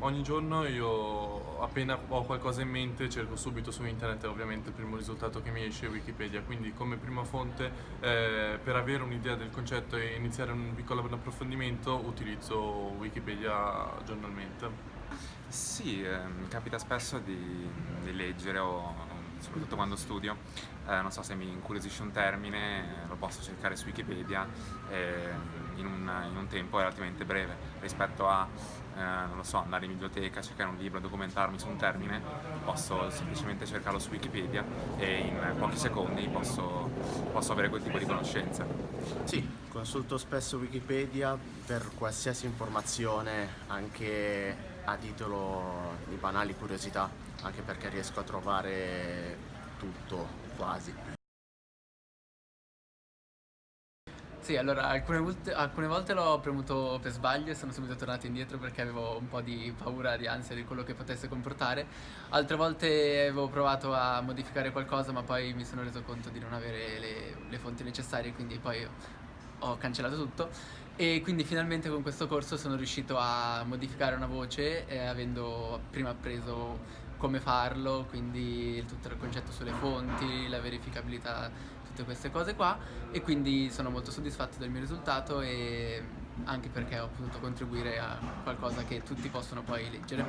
ogni giorno io appena ho qualcosa in mente cerco subito su internet ovviamente il primo risultato che mi esce è Wikipedia, quindi come prima fonte eh, per avere un'idea del concetto e iniziare un piccolo approfondimento utilizzo Wikipedia giornalmente. Sì, eh, mi capita spesso di, di leggere o soprattutto quando studio, eh, non so se mi incuriosisce un termine, lo posso cercare su Wikipedia eh, in, un, in, un, tempo relativamente breve. Rispetto a, eh, so, andare in biblioteca, cercare un libro, documentarmi su un termine, posso semplicemente cercarlo su Wikipedia e in pochi secondi posso, posso avere quel tipo di conoscenze. Sì, consulto spesso Wikipedia per qualsiasi informazione, anche a titolo di banali curiosità, anche perché riesco a trovare tutto, quasi. Sì, allora alcune volte, alcune volte l'ho premuto per sbaglio e sono subito tornato indietro perché avevo un po' di paura, di ansia di quello che potesse comportare. Altre volte avevo provato a modificare qualcosa ma poi mi sono reso conto di non avere le, le fonti necessarie quindi poi ho cancellato tutto e quindi finalmente con questo corso sono riuscito a modificare una voce eh, avendo prima appreso come farlo, quindi tutto il concetto sulle fonti, la verificabilità, tutte queste cose qua e quindi sono molto soddisfatto del mio risultato e anche perché ho potuto contribuire a qualcosa che tutti possono poi leggere.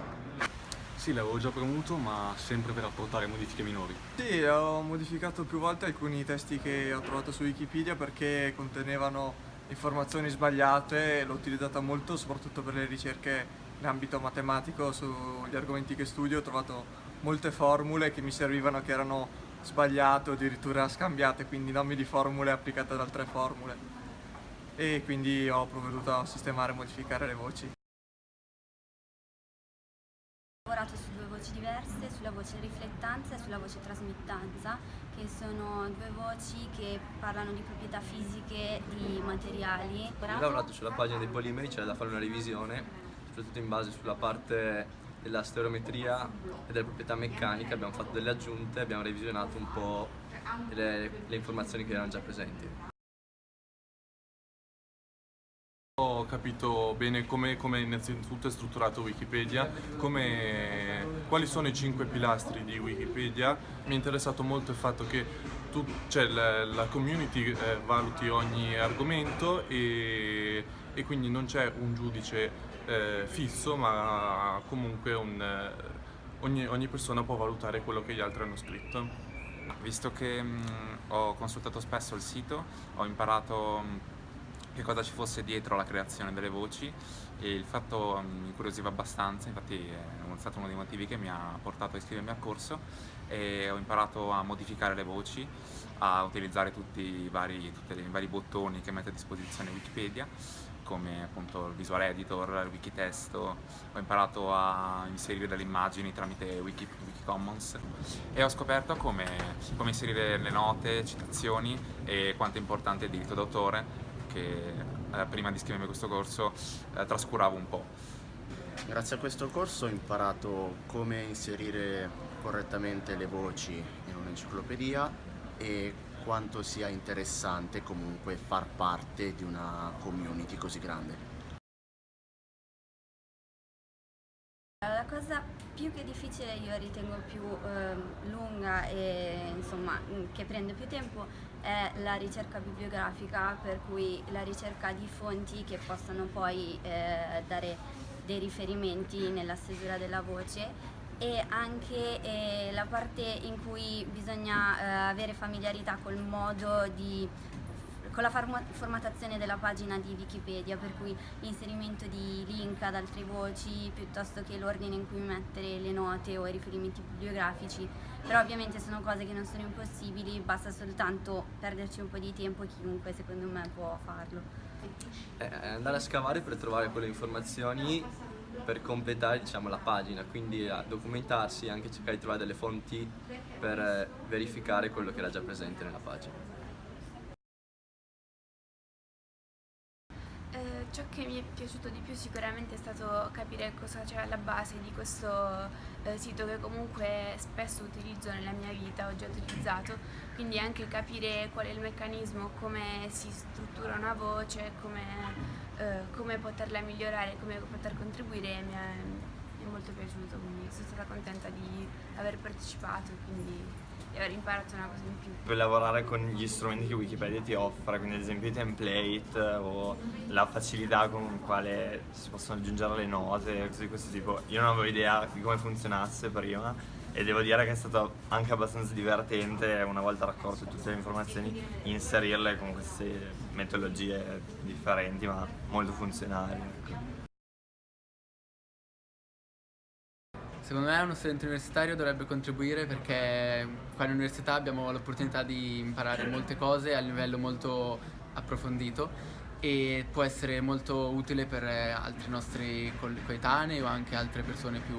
Sì, l'avevo già premuto, ma sempre per apportare modifiche minori. Sì, ho modificato più volte alcuni testi che ho trovato su Wikipedia perché contenevano informazioni sbagliate, l'ho utilizzata molto soprattutto per le ricerche in ambito matematico sugli argomenti che studio, ho trovato molte formule che mi servivano che erano sbagliate o addirittura scambiate, quindi nomi di formule applicate ad altre formule e quindi ho provveduto a sistemare e modificare le voci. Ho lavorato su due voci diverse, sulla voce riflettanza e sulla voce trasmittanza, che sono due voci che parlano di proprietà fisiche di materiali. Ho lavorato sulla pagina dei polimeri, c'era da fare una revisione, soprattutto in base sulla parte della stereometria e delle proprietà meccaniche, abbiamo fatto delle aggiunte, abbiamo revisionato un po' le, le informazioni che erano già presenti. Ho capito bene come, come, innanzitutto è strutturato Wikipedia, come, quali sono i cinque pilastri di Wikipedia. Mi è interessato molto il fatto che tu, cioè, la, la, community eh, valuti ogni argomento e, e quindi non c'è un giudice eh, fisso, ma comunque un, eh, ogni, ogni, persona può valutare quello che gli altri hanno scritto. Visto che mh, mm, ho consultato spesso il sito, ho imparato mm, che cosa ci fosse dietro la creazione delle voci e il fatto mi incuriosiva abbastanza, infatti è stato uno dei motivi che mi ha portato a iscrivermi al corso e ho imparato a modificare le voci, a utilizzare tutti i vari, tutti i vari bottoni che mette a disposizione Wikipedia come appunto il visual editor, il wikitesto, ho imparato a inserire delle immagini tramite Wiki, Wikicommons e ho scoperto come, come inserire le note, citazioni e quanto è importante il diritto d'autore che eh, prima di iscrivermi a questo corso eh, trascuravo un po'. Grazie a questo corso ho imparato come inserire correttamente le voci in un'enciclopedia e quanto sia interessante comunque far parte di una community così grande. La cosa più che difficile io ritengo più eh, lunga e insomma che prende più tempo è la ricerca bibliografica per cui la ricerca di fonti che possano poi eh, dare dei riferimenti nella stesura della voce e anche eh, la parte in cui bisogna eh, avere familiarità col modo di con la formattazione della pagina di Wikipedia, per cui l'inserimento di link ad altre voci piuttosto che l'ordine in cui mettere le note o i riferimenti bibliografici, però ovviamente sono cose che non sono impossibili, basta soltanto perderci un po' di tempo e chiunque secondo me può farlo. Eh, andare a scavare per trovare quelle informazioni per completare diciamo, la pagina, quindi a documentarsi e anche cercare di trovare delle fonti per eh, verificare quello che era già presente nella pagina. Ciò che mi è piaciuto di più sicuramente è stato capire cosa c'è alla base di questo eh, sito che comunque spesso utilizzo nella mia vita, ho già utilizzato, quindi anche capire qual è il meccanismo, come si struttura una voce, come, eh, come poterla migliorare, come poter contribuire mi è, è molto piaciuto, quindi sono stata contenta di aver partecipato e quindi di aver imparato una cosa in più. Per lavorare con gli strumenti che Wikipedia ti offre, quindi ad esempio i template o la facilità con quale si possono aggiungere le note, cose di questo tipo. Io non avevo idea di come funzionasse prima e devo dire che è stato anche abbastanza divertente una volta raccolte tutte le informazioni inserirle con queste metodologie differenti ma molto funzionali. Ecco. Secondo me uno studente universitario dovrebbe contribuire perché qua in università abbiamo l'opportunità di imparare molte cose a livello molto approfondito e può essere molto utile per altri nostri coetanei o anche altre persone più,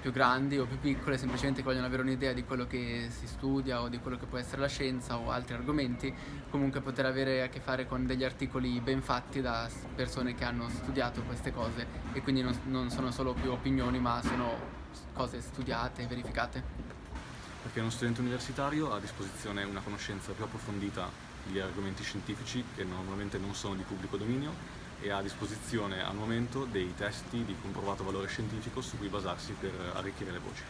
più grandi o più piccole semplicemente che vogliono avere un'idea di quello che si studia o di quello che può essere la scienza o altri argomenti comunque poter avere a che fare con degli articoli ben fatti da persone che hanno studiato queste cose e quindi non, non sono solo più opinioni ma sono cose studiate e verificate. Perché uno studente universitario ha a disposizione una conoscenza più approfondita di argomenti scientifici che normalmente non sono di pubblico dominio e ha a disposizione al momento dei testi di comprovato valore scientifico su cui basarsi per arricchire le voci.